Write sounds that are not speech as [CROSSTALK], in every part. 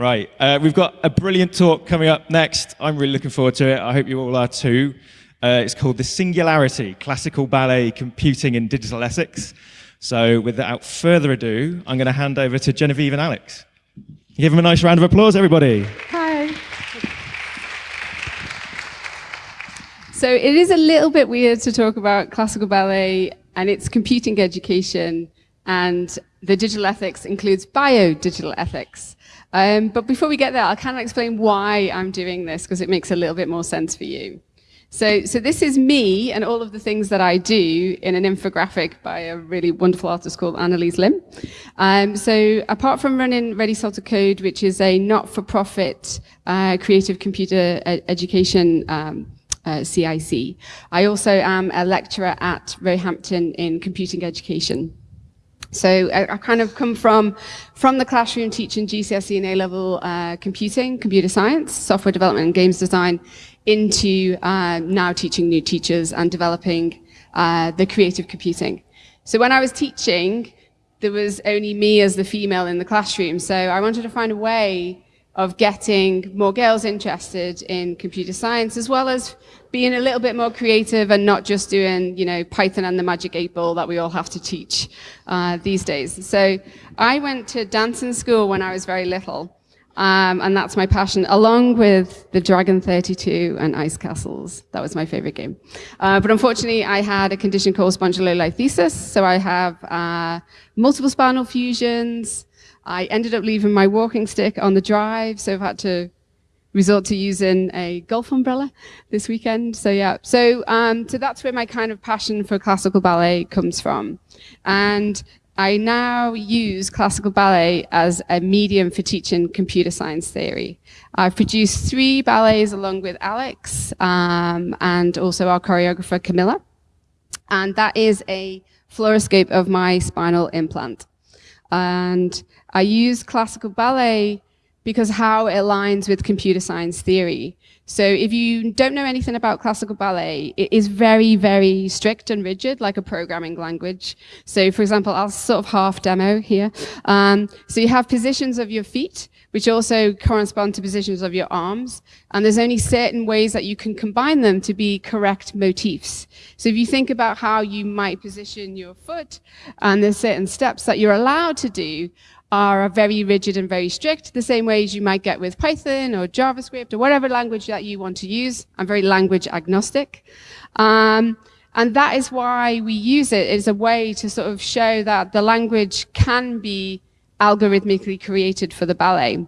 Right, uh, we've got a brilliant talk coming up next. I'm really looking forward to it. I hope you all are too. Uh, it's called The Singularity, Classical Ballet, Computing and Digital Ethics. So without further ado, I'm going to hand over to Genevieve and Alex. Give them a nice round of applause, everybody. Hi. So it is a little bit weird to talk about classical ballet and its computing education and the digital ethics includes bio-digital ethics. Um, but before we get there, kind of explain why I'm doing this because it makes a little bit more sense for you. So, so this is me and all of the things that I do in an infographic by a really wonderful artist called Annalise Lim. Um, so apart from running Ready Salted Code, which is a not-for-profit uh, creative computer ed education um, uh, CIC, I also am a lecturer at Roehampton in computing education. So I, I, kind of come from, from the classroom teaching GCSE and A-level uh, computing, computer science, software development and games design into uh, now teaching new teachers and developing uh, the creative computing. So when I was teaching, there was only me as the female in the classroom. So I wanted to find a way of getting more girls interested in computer science, as well as being a little bit more creative and not just doing, you know, Python and the magic eight ball that we all have to teach uh, these days. So I went to dancing school when I was very little. Um, and that's my passion, along with the Dragon 32 and Ice Castles. That was my favorite game. Uh, but unfortunately, I had a condition called spondylolisthesis, so I have uh, multiple spinal fusions, I ended up leaving my walking stick on the drive, so I've had to resort to using a golf umbrella this weekend. So yeah, so um, so that's where my kind of passion for classical ballet comes from, and I now use classical ballet as a medium for teaching computer science theory. I've produced three ballets along with Alex um, and also our choreographer Camilla, and that is a fluoroscope of my spinal implant. And I use classical ballet because how it aligns with computer science theory. So if you don't know anything about classical ballet, it is very, very strict and rigid, like a programming language. So for example, I'll sort of half demo here. Um, so you have positions of your feet, which also correspond to positions of your arms. And there's only certain ways that you can combine them to be correct motifs. So if you think about how you might position your foot, and there's certain steps that you're allowed to do, are very rigid and very strict, the same way as you might get with Python or JavaScript or whatever language that you want to use. I'm very language agnostic. Um, and that is why we use it as a way to sort of show that the language can be algorithmically created for the ballet.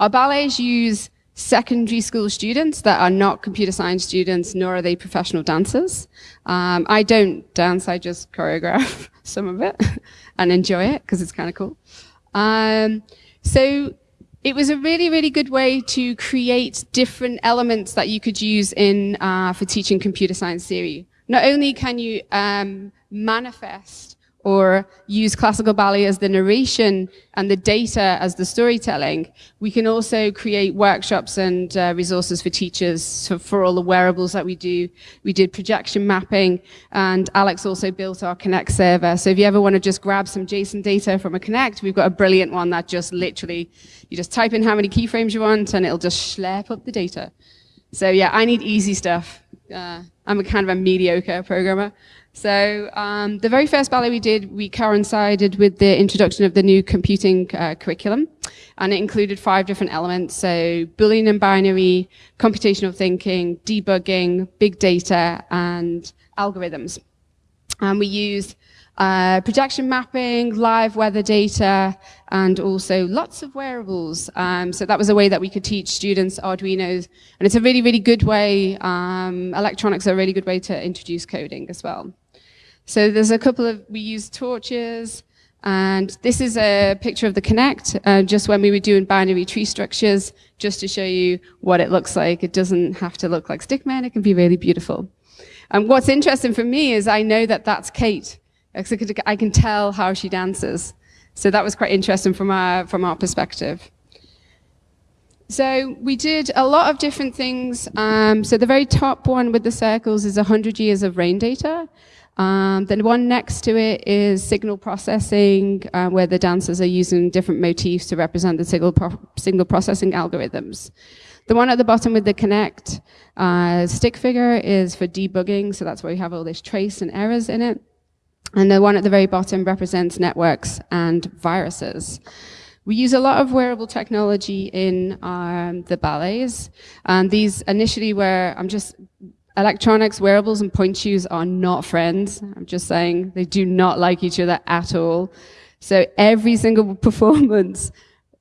Our ballets use secondary school students that are not computer science students, nor are they professional dancers. Um, I don't dance, I just choreograph [LAUGHS] some of it and enjoy it because it's kind of cool. Um, so it was a really, really good way to create different elements that you could use in uh, for teaching computer science theory. Not only can you um, manifest or use classical ballet as the narration and the data as the storytelling, we can also create workshops and uh, resources for teachers for all the wearables that we do. We did projection mapping, and Alex also built our Kinect server. So if you ever want to just grab some JSON data from a Kinect, we've got a brilliant one that just literally, you just type in how many keyframes you want, and it'll just schlep up the data. So yeah, I need easy stuff. Uh, I'm a kind of a mediocre programmer. So um, the very first ballet we did, we coincided with the introduction of the new computing uh, curriculum. And it included five different elements. So Boolean and binary, computational thinking, debugging, big data, and algorithms. And we used uh, projection mapping, live weather data, and also lots of wearables. Um, so that was a way that we could teach students Arduinos. And it's a really, really good way, um, electronics are a really good way to introduce coding as well. So there's a couple of, we use torches, and this is a picture of the Kinect, uh, just when we were doing binary tree structures, just to show you what it looks like. It doesn't have to look like Stickman, it can be really beautiful. And what's interesting for me is I know that that's Kate. I can tell how she dances. So that was quite interesting from our, from our perspective. So we did a lot of different things. Um, so the very top one with the circles is 100 years of rain data. Um, the one next to it is signal processing, uh, where the dancers are using different motifs to represent the signal, pro signal processing algorithms. The one at the bottom with the Kinect uh, stick figure is for debugging, so that's where we have all this trace and errors in it. And the one at the very bottom represents networks and viruses. We use a lot of wearable technology in um, the ballets. And these initially were, I'm just, electronics, wearables, and pointe shoes are not friends. I'm just saying they do not like each other at all. So every single [LAUGHS] performance,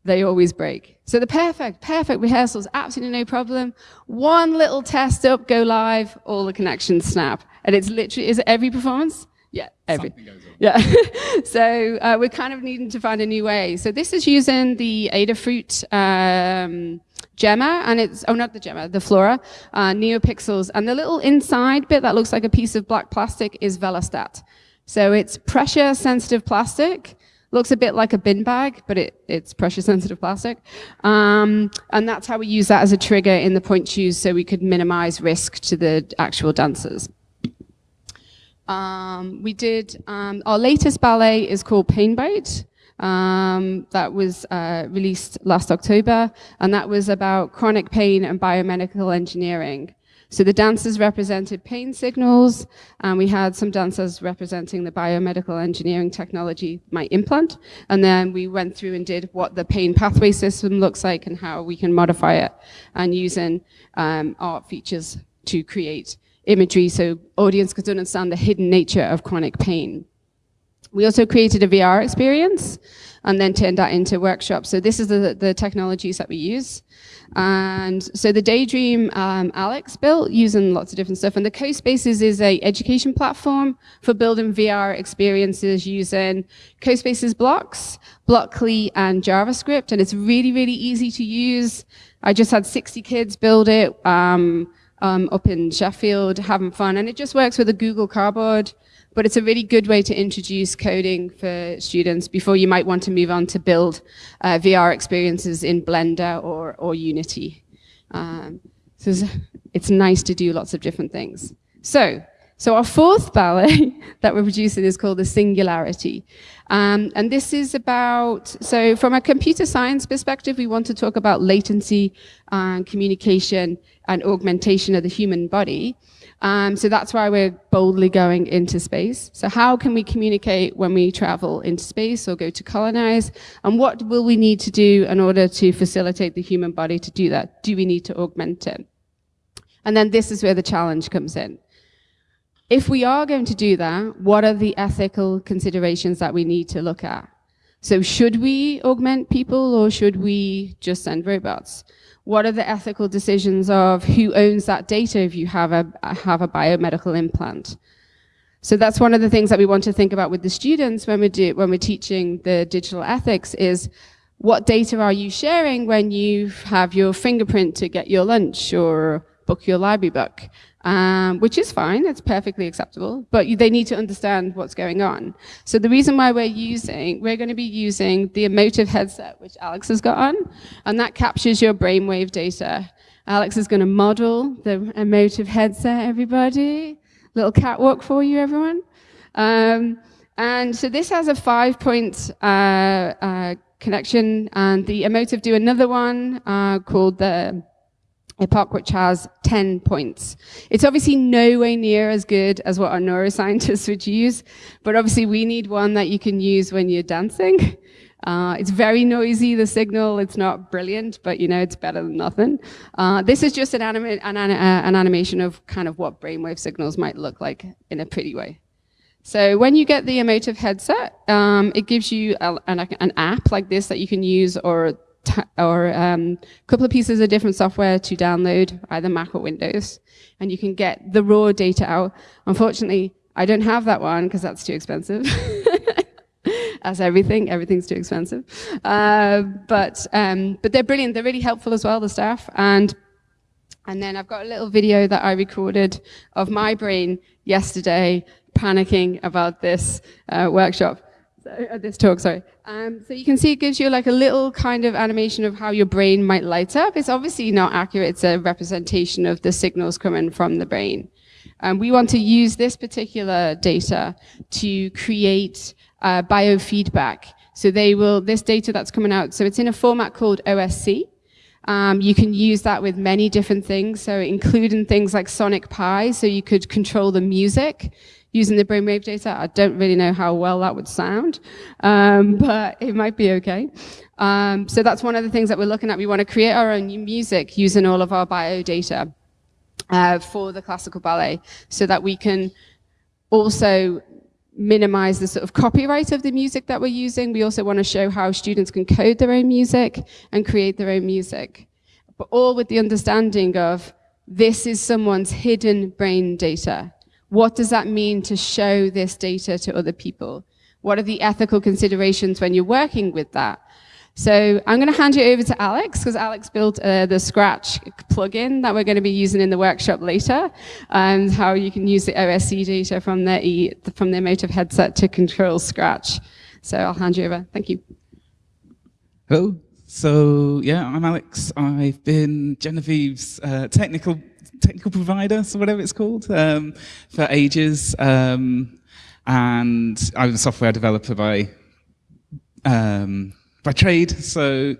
they always break. So the perfect, perfect rehearsals, absolutely no problem. One little test up, go live, all the connections snap. And it's literally, is it every performance? Yeah, every. Yeah. [LAUGHS] so uh, we're kind of needing to find a new way. So this is using the Adafruit um, Gemma, and it's, oh, not the Gemma, the Flora, uh, NeoPixels. And the little inside bit that looks like a piece of black plastic is Velostat. So it's pressure sensitive plastic. Looks a bit like a bin bag, but it, it's pressure sensitive plastic. Um, and that's how we use that as a trigger in the pointe shoes so we could minimize risk to the actual dancers. Um, we did, um, our latest ballet is called Painbite. Um, that was uh, released last October, and that was about chronic pain and biomedical engineering. So the dancers represented pain signals, and we had some dancers representing the biomedical engineering technology, my implant, and then we went through and did what the pain pathway system looks like and how we can modify it, and using um, art features to create imagery so audience could understand the hidden nature of chronic pain. We also created a VR experience and then turned that into workshops. So this is the, the technologies that we use. And so the Daydream um, Alex built using lots of different stuff. And the CoSpaces is a education platform for building VR experiences using CoSpaces blocks, Blockly, and JavaScript. And it's really, really easy to use. I just had 60 kids build it. Um, um, up in Sheffield having fun. And it just works with a Google Cardboard, but it's a really good way to introduce coding for students before you might want to move on to build uh, VR experiences in Blender or, or Unity. Um, so it's, it's nice to do lots of different things. So so our fourth ballet [LAUGHS] that we're producing is called The Singularity. Um, and this is about, so from a computer science perspective, we want to talk about latency and communication and augmentation of the human body. Um, so that's why we're boldly going into space. So how can we communicate when we travel into space or go to colonize? And what will we need to do in order to facilitate the human body to do that? Do we need to augment it? And then this is where the challenge comes in if we are going to do that, what are the ethical considerations that we need to look at? So should we augment people or should we just send robots? What are the ethical decisions of who owns that data if you have a, have a biomedical implant? So that's one of the things that we want to think about with the students when we do, when we're teaching the digital ethics is what data are you sharing when you have your fingerprint to get your lunch or book your library book? Um, which is fine, it's perfectly acceptable, but they need to understand what's going on. So the reason why we're using, we're going to be using the Emotiv headset, which Alex has got on, and that captures your brainwave data. Alex is going to model the Emotiv headset, everybody. Little catwalk for you, everyone. Um, and so this has a five-point uh, uh, connection, and the Emotiv do another one uh, called the EPOC, which has 10 points. It's obviously nowhere near as good as what our neuroscientists [LAUGHS] would use, but obviously we need one that you can use when you're dancing. Uh, it's very noisy, the signal. It's not brilliant, but you know, it's better than nothing. Uh, this is just an, anima an, uh, an, animation of kind of what brainwave signals might look like in a pretty way. So when you get the Emotiv headset, um, it gives you a, an, an app like this that you can use or or um, a couple of pieces of different software to download, either Mac or Windows, and you can get the raw data out. Unfortunately, I don't have that one because that's too expensive. [LAUGHS] As everything, everything's too expensive. Uh, but um, but they're brilliant. They're really helpful as well, the staff. And and then I've got a little video that I recorded of my brain yesterday panicking about this uh, workshop so, uh, this talk, sorry. Um, so you can see it gives you like a little kind of animation of how your brain might light up. It's obviously not accurate. It's a representation of the signals coming from the brain. And we want to use this particular data to create uh, biofeedback. So they will, this data that's coming out, so it's in a format called OSC. Um, you can use that with many different things, so including things like Sonic Pi, so you could control the music using the brainwave data. I don't really know how well that would sound, um, [LAUGHS] but it might be okay. Um, so that's one of the things that we're looking at. We want to create our own music using all of our bio data uh, for the classical ballet so that we can also minimize the sort of copyright of the music that we're using. We also want to show how students can code their own music and create their own music, but all with the understanding of this is someone's hidden brain data. What does that mean to show this data to other people? What are the ethical considerations when you're working with that? So I'm going to hand you over to Alex because Alex built uh, the Scratch plugin that we're going to be using in the workshop later, and how you can use the OSC data from their e from their Motiv headset to control Scratch. So I'll hand you over. Thank you. Hello. So yeah, I'm Alex. I've been Genevieve's uh, technical technical provider, so whatever it's called, um, for ages. Um, and I'm a software developer by um, by trade. So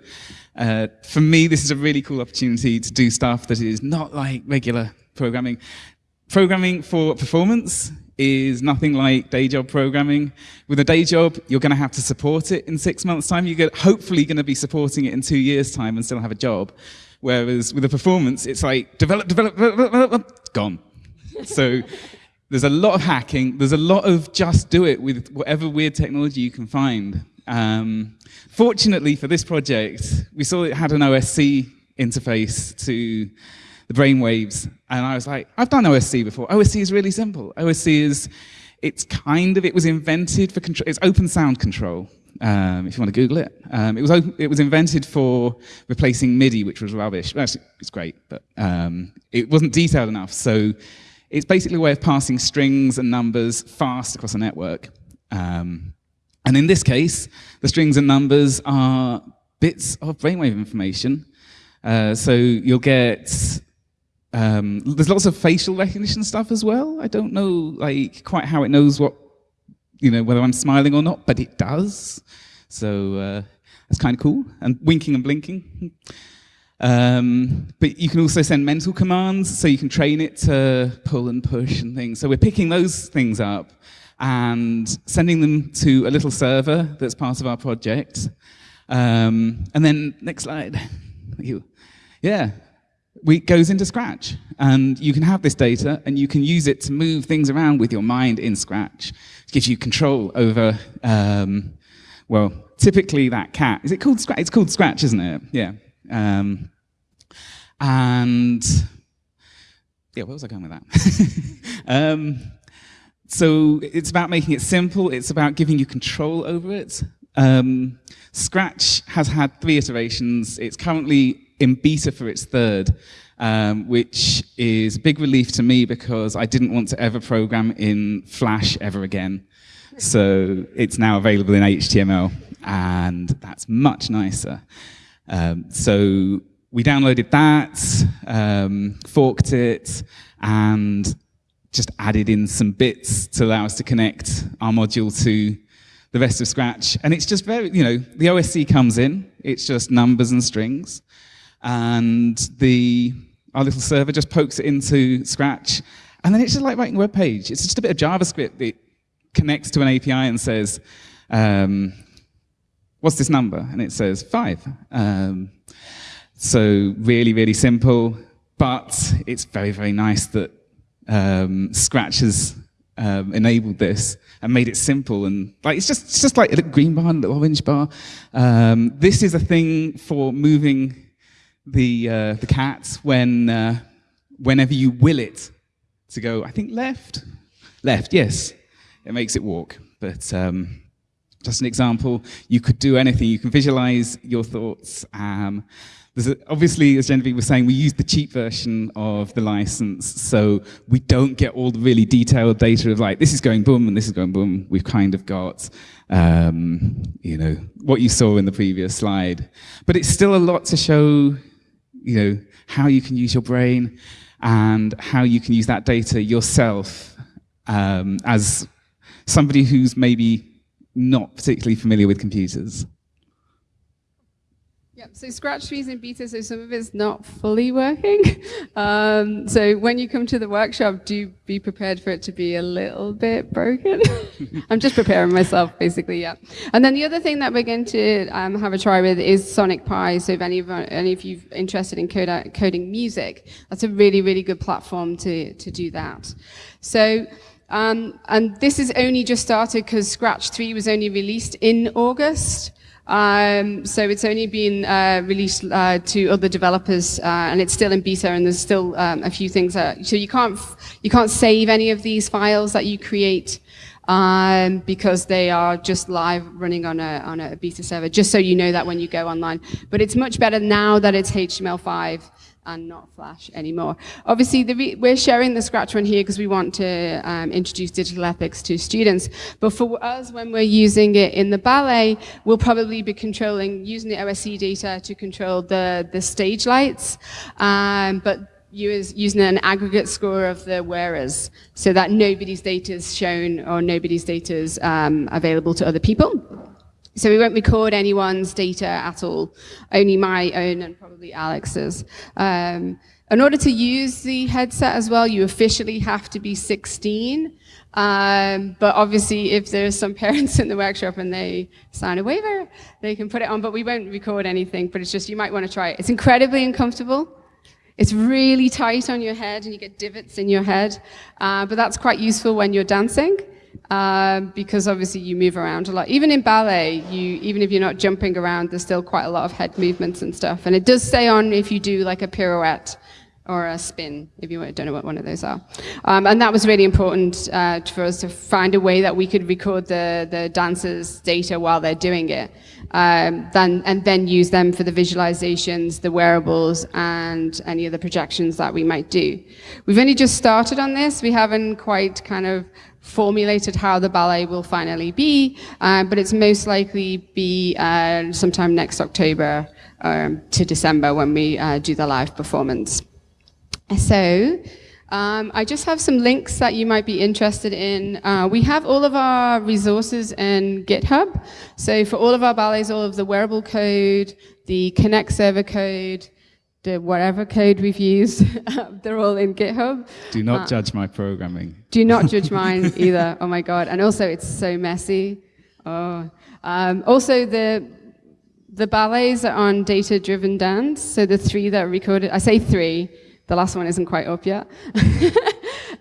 uh, for me, this is a really cool opportunity to do stuff that is not like regular programming. Programming for performance is nothing like day job programming. With a day job, you're going to have to support it in six months' time. You're hopefully going to be supporting it in two years' time and still have a job. Whereas with a performance, it's like develop, develop, develop, develop gone. so there's a lot of hacking. There's a lot of just do it with whatever weird technology you can find. Um, fortunately for this project, we saw it had an OSC interface to the brainwaves, and I was like, I've done OSC before. OSC is really simple. OSC is, it's kind of, it was invented for control, it's open sound control. Um, if you want to Google it. Um, it, was it was invented for replacing MIDI, which was rubbish. Well, actually, it's great, but um, it wasn't detailed enough. So it's basically a way of passing strings and numbers fast across a network. Um, and in this case, the strings and numbers are bits of brainwave information. Uh, so you'll get, um, there's lots of facial recognition stuff as well. I don't know like quite how it knows what, you know, whether I'm smiling or not, but it does. So uh, that's kind of cool. And winking and blinking. Um, but you can also send mental commands, so you can train it to pull and push and things. So we're picking those things up and sending them to a little server that's part of our project. Um, and then, next slide. You. Yeah, we goes into Scratch. And you can have this data, and you can use it to move things around with your mind in Scratch. It gives you control over, um, well, typically that cat. Is it called Scratch? It's called Scratch, isn't it? Yeah. Um, and yeah, where was I going with that? [LAUGHS] um, so it's about making it simple. It's about giving you control over it. Um, Scratch has had three iterations. It's currently in beta for its third, um, which is a big relief to me because I didn't want to ever program in Flash ever again. So it's now available in HTML, and that's much nicer. Um, so we downloaded that, um, forked it, and just added in some bits to allow us to connect our module to the rest of Scratch. And it's just very, you know, the OSC comes in, it's just numbers and strings, and the our little server just pokes it into Scratch, and then it's just like writing a web page. It's just a bit of JavaScript that connects to an API and says, um, what's this number? And it says five. Um, so really, really simple, but it's very, very nice that um, Scratch has um, enabled this and made it simple and like it's just it's just like a green bar, and a little orange bar. Um, this is a thing for moving the uh, the cat when uh, whenever you will it to go. I think left, left. Yes, it makes it walk. But um, just an example, you could do anything. You can visualize your thoughts. Um, a, obviously, as Genevieve was saying, we use the cheap version of the license, so we don't get all the really detailed data of like, this is going boom and this is going boom. We've kind of got, um, you know, what you saw in the previous slide. But it's still a lot to show, you know, how you can use your brain. and how you can use that data yourself um, as somebody who's maybe not particularly familiar with computers. Yep, so Scratch 3 is in beta, so some of it's not fully working. [LAUGHS] Um, so when you come to the workshop, do be prepared for it to be a little bit broken. [LAUGHS] I'm just preparing myself, basically, yeah. And then the other thing that we're going to um, have a try with is Sonic Pi. So if any of, any of you are interested in code, coding music, that's a really, really good platform to, to do that. So um, and this is only just started because Scratch 3 was only released in August. Um, so it's only been uh, released uh, to other developers, uh, and it's still in beta, and there's still um, a few things. That, so you can't you can't save any of these files that you create um, because they are just live running on a on a beta server. Just so you know that when you go online, but it's much better now that it's HTML5 and not Flash anymore. Obviously, we're sharing the Scratch one here because we want to um, introduce digital ethics to students. But for us, when we're using it in the ballet, we'll probably be controlling, using the OSC data to control the, the stage lights. Um, but using an aggregate score of the wearers so that nobody's data is shown or nobody's data is um, available to other people. So we won't record anyone's data at all, only my own and probably Alex's. Um, in order to use the headset as well, you officially have to be 16. Um, but obviously, if there's some [LAUGHS] parents in the workshop and they sign a waiver, they can put it on, but we won't record anything, but it's just, you might want to try it. It's incredibly uncomfortable. It's really tight on your head and you get divots in your head, uh, but that's quite useful when you're dancing um, because obviously you move around a lot. Even in ballet, you even if you're not jumping around, there's still quite a lot of head movements and stuff. And it does stay on if you do like a pirouette or a spin, if you don't know what one of those are. Um, and that was really important uh, for us to find a way that we could record the, the dancers' data while they're doing it, um, then, and then use them for the visualizations, the wearables, and any of the projections that we might do. We've only just started on this. We haven't quite kind of formulated how the ballet will finally be, uh, but it's most likely be uh, sometime next October um, to December when we uh, do the live performance. So, um, I just have some links that you might be interested in. Uh, we have all of our resources in GitHub. So for all of our ballets, all of the wearable code, the Kinect server code, the whatever code we've used, [LAUGHS] they're all in GitHub. Do not uh, judge my programming. Do not [LAUGHS] judge mine either. Oh my God. And also it's so messy. Oh. Um, also the, the ballets are on data-driven dance. So the three that are recorded, I say three, the last one isn't quite up yet. [LAUGHS]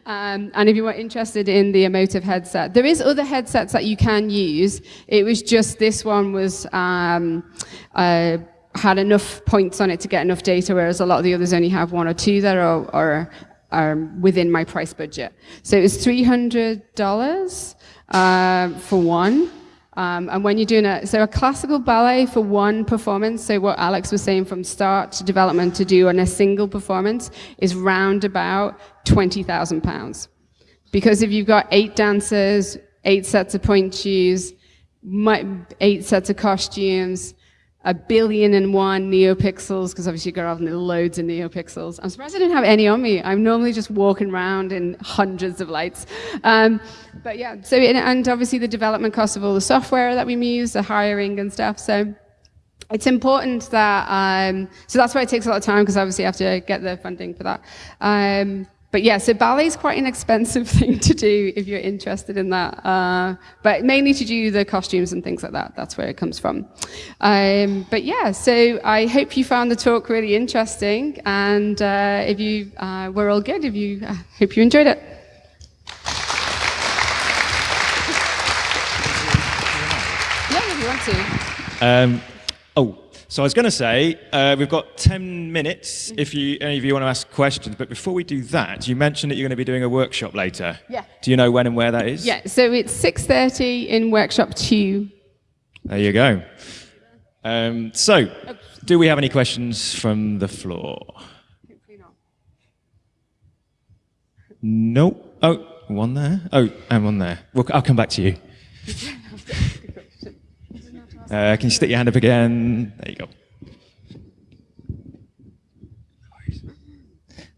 um, and if you were interested in the Emotiv headset, there is other headsets that you can use. It was just this one was um, uh, had enough points on it to get enough data, whereas a lot of the others only have one or two that are, are, are within my price budget. So it was $300 uh, for one. Um, and when you're doing a, so a classical ballet for one performance, so what Alex was saying from start to development to do on a single performance is round about 20,000 pounds. Because if you've got eight dancers, eight sets of pointe shoes, eight sets of costumes, a billion and one neopixels, because obviously to loads of neopixels. I'm surprised I didn't have any on me. I'm normally just walking around in hundreds of lights. Um, but yeah, so, and obviously the development cost of all the software that we use, the hiring and stuff. So it's important that, um, so that's why it takes a lot of time, because obviously you have to get the funding for that. Um, but yeah, so ballet is quite an expensive [LAUGHS] thing to do if you're interested in that. Uh, but mainly to do the costumes and things like that. That's where it comes from. Um, but yeah, so I hope you found the talk really interesting. And uh, if you uh, were all good, if you uh, hope you enjoyed it. Yeah, if you want to. Um, oh, so I was going to say, uh, we've got 10 minutes if you, any of you want to ask questions. But before we do that, you mentioned that you're going to be doing a workshop later. Yeah. Do you know when and where that is? Yeah, so it's 6.30 in workshop 2. There you go. Um, so, do we have any questions from the floor? Hopefully not. No. Oh, one there. Oh, and one there. Well, I'll come back to you. [LAUGHS] Uh, can you stick your hand up again? There you go.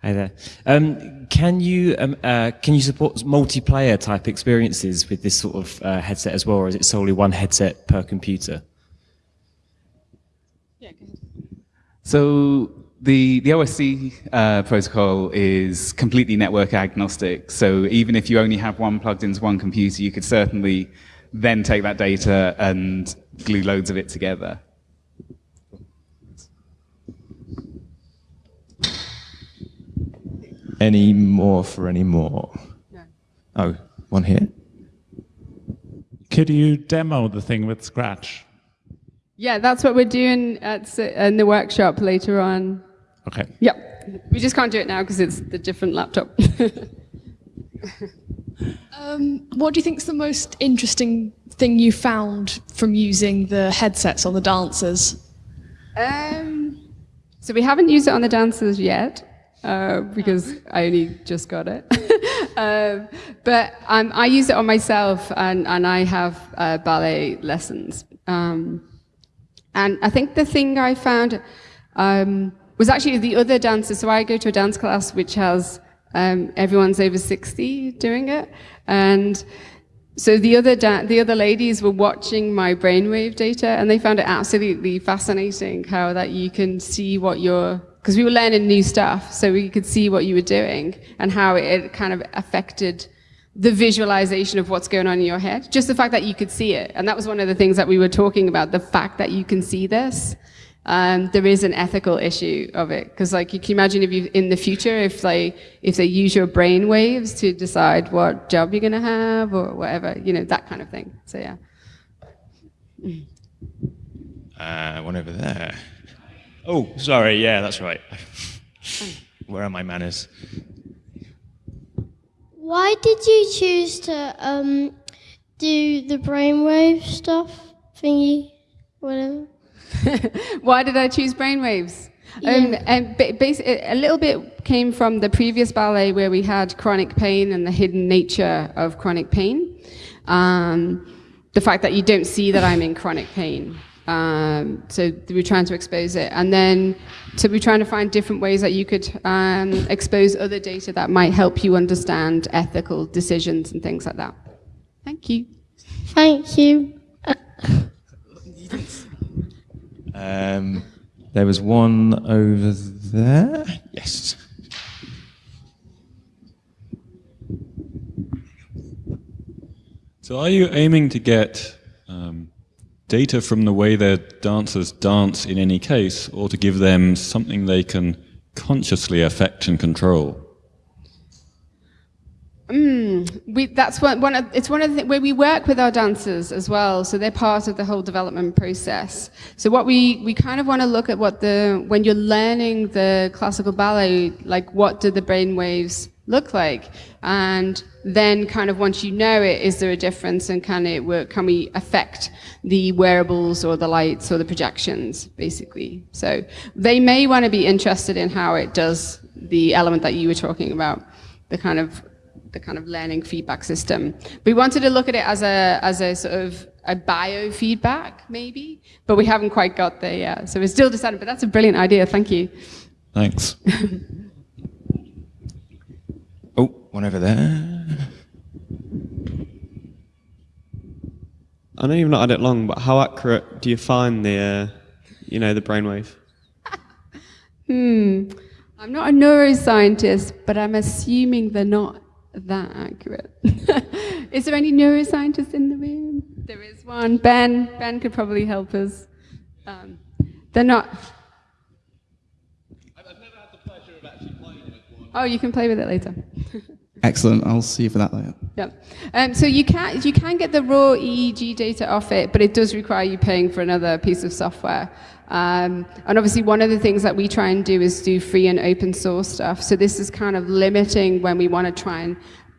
Hi there. Um, can you um, uh, can you support multiplayer type experiences with this sort of uh, headset as well, or is it solely one headset per computer? Yeah. So the, the OSC uh, protocol is completely network agnostic. So even if you only have one plugged into one computer, you could certainly then take that data and glue loads of it together. Any more for any more? No. Oh, one here. Could you demo the thing with Scratch? Yeah, that's what we're doing at, in the workshop later on. Okay. Yep. We just can't do it now because it's the different laptop. [LAUGHS] Um, what do you think is the most interesting thing you found from using the headsets on the dancers? um, so we haven't used it on the dancers yet uh, because I only just got it. [LAUGHS] um, but um, I use it on myself and, and I have uh, ballet lessons. Um, and I think the thing I found um, was actually the other dancers. So I go to a dance class which has um, everyone's over 60 doing it. And so the other, the other ladies were watching my brainwave data and they found it absolutely fascinating how that you can see what you're, because we were learning new stuff, so we could see what you were doing and how it kind of affected the visualization of what's going on in your head. Just the fact that you could see it. And that was one of the things that we were talking about, the fact that you can see this. Um, there is an ethical issue of it. Because like you can imagine if you, in the future, if they, if they use your brain waves to decide what job you're going to have or whatever, you know, that kind of thing. So yeah. Uh, one over there. Oh, sorry. Yeah, that's right. [LAUGHS] Where are my manners? Why did you choose to um, do the brainwave stuff thingy, whatever? [LAUGHS] Why did I choose brainwaves? Um, and ba- a little bit came from the previous ballet where we had chronic pain and the hidden nature of chronic pain. Um, the fact that you don't see that I'm in chronic pain. Um, so we're trying to expose it. And then, so we're trying to find different ways that you could um, expose other data that might help you understand ethical decisions and things like that. Thank you. Thank you. [LAUGHS] Um, there was one over there. Yes. So, are you aiming to get um, data from the way their dancers dance in any case, or to give them something they can consciously affect and control? Mm, we, that's one, one of, it's one of the where we work with our dancers as well. So they're part of the whole development process. So what we, we kind of want to look at what the, when you're learning the classical ballet, like what do the brain waves look like? And then kind of once you know it, is there a difference and can it work, can we affect the wearables or the lights or the projections, basically? So they may want to be interested in how it does the element that you were talking about, the kind of the kind of learning feedback system. We wanted to look at it as a as a sort of a biofeedback, maybe, but we haven't quite got there yet. So we're still deciding. But that's a brilliant idea. Thank you. Thanks. [LAUGHS] Oh, one over there. I know you've not had it long, but how accurate do you find the, uh, you know, the brainwave? [LAUGHS] Hmm. I'm not a neuroscientist, but I'm assuming they're not that accurate. [LAUGHS] is there any neuroscientist in the room? There is one. Ben. Ben could probably help us. Um, they're not. I've, I've never had the pleasure of actually playing with one. Oh, you can play with it later. [LAUGHS] Excellent. I'll see you for that later. Yeah. Um, so you can you can get the raw EEG data off it, but it does require you paying for another piece of software. Um, and obviously, one of the things that we try and do is do free and open source stuff. So this is kind of limiting when we want to try and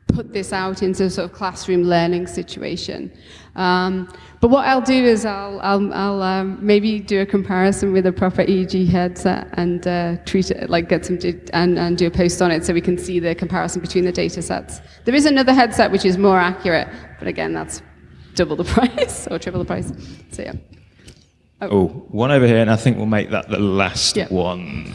put this out into a sort of classroom learning situation. Um, but what I'll do is I'll, I'll, I'll um, maybe do a comparison with a proper EEG headset and uh, treat it like get some and, and do a post on it so we can see the comparison between the data sets. There is another headset which is more accurate, but again that's double the [LAUGHS] price or triple the price. So yeah. Oh. oh, one over here, and I think we'll make that the last one. [LAUGHS]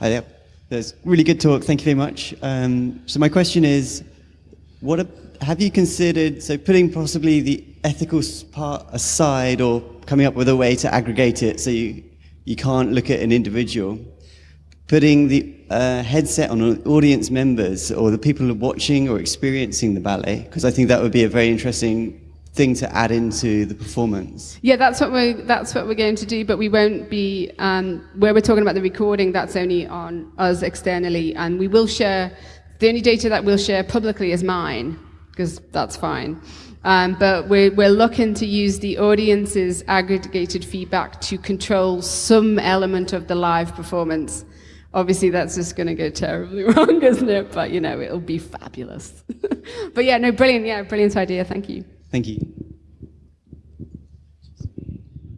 Hi there. That's really good talk. Thank you very much. Um, so my question is, what a, have you considered, so putting possibly the ethical part aside or coming up with a way to aggregate it so you, you can't look at an individual, Putting the uh, headset on audience members or the people who are watching or experiencing the ballet, because I think that would be a very interesting thing to add into the performance. Yeah, that's what we're that's what we're going to do. But we won't be um, where we're talking about the recording. That's only on us externally, and we will share. The only data that we'll share publicly is mine, because that's fine. Um, but we're we're looking to use the audience's aggregated feedback to control some element of the live performance. Obviously, that's just going to go terribly [LAUGHS] wrong, isn't it? But you know, it'll be fabulous. [LAUGHS] but yeah, no, brilliant. Yeah, brilliant idea. Thank you. Thank you.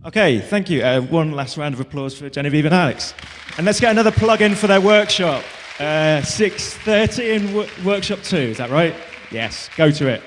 Okay, thank you. Uh, one last round of applause for Genevieve and Alex. And let's get another plug in for their workshop. Uh, 6.30 in w- workshop two, is that right? Yes, go to it.